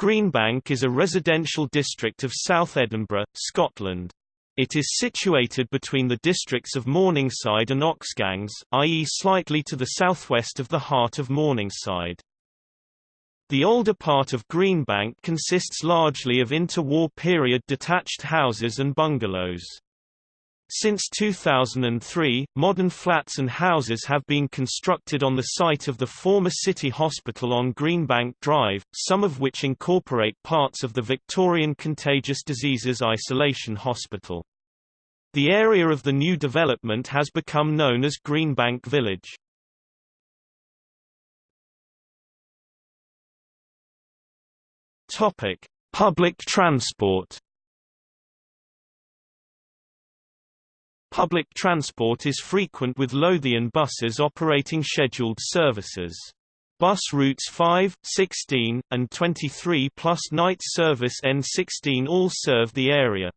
Greenbank is a residential district of South Edinburgh, Scotland. It is situated between the districts of Morningside and Oxgangs, i.e. slightly to the southwest of the heart of Morningside. The older part of Greenbank consists largely of interwar period detached houses and bungalows. Since 2003, modern flats and houses have been constructed on the site of the former City Hospital on Greenbank Drive, some of which incorporate parts of the Victorian Contagious Diseases Isolation Hospital. The area of the new development has become known as Greenbank Village. Public transport. Public transport is frequent with Lothian buses operating scheduled services. Bus routes 5, 16, and 23 plus night service N16 all serve the area.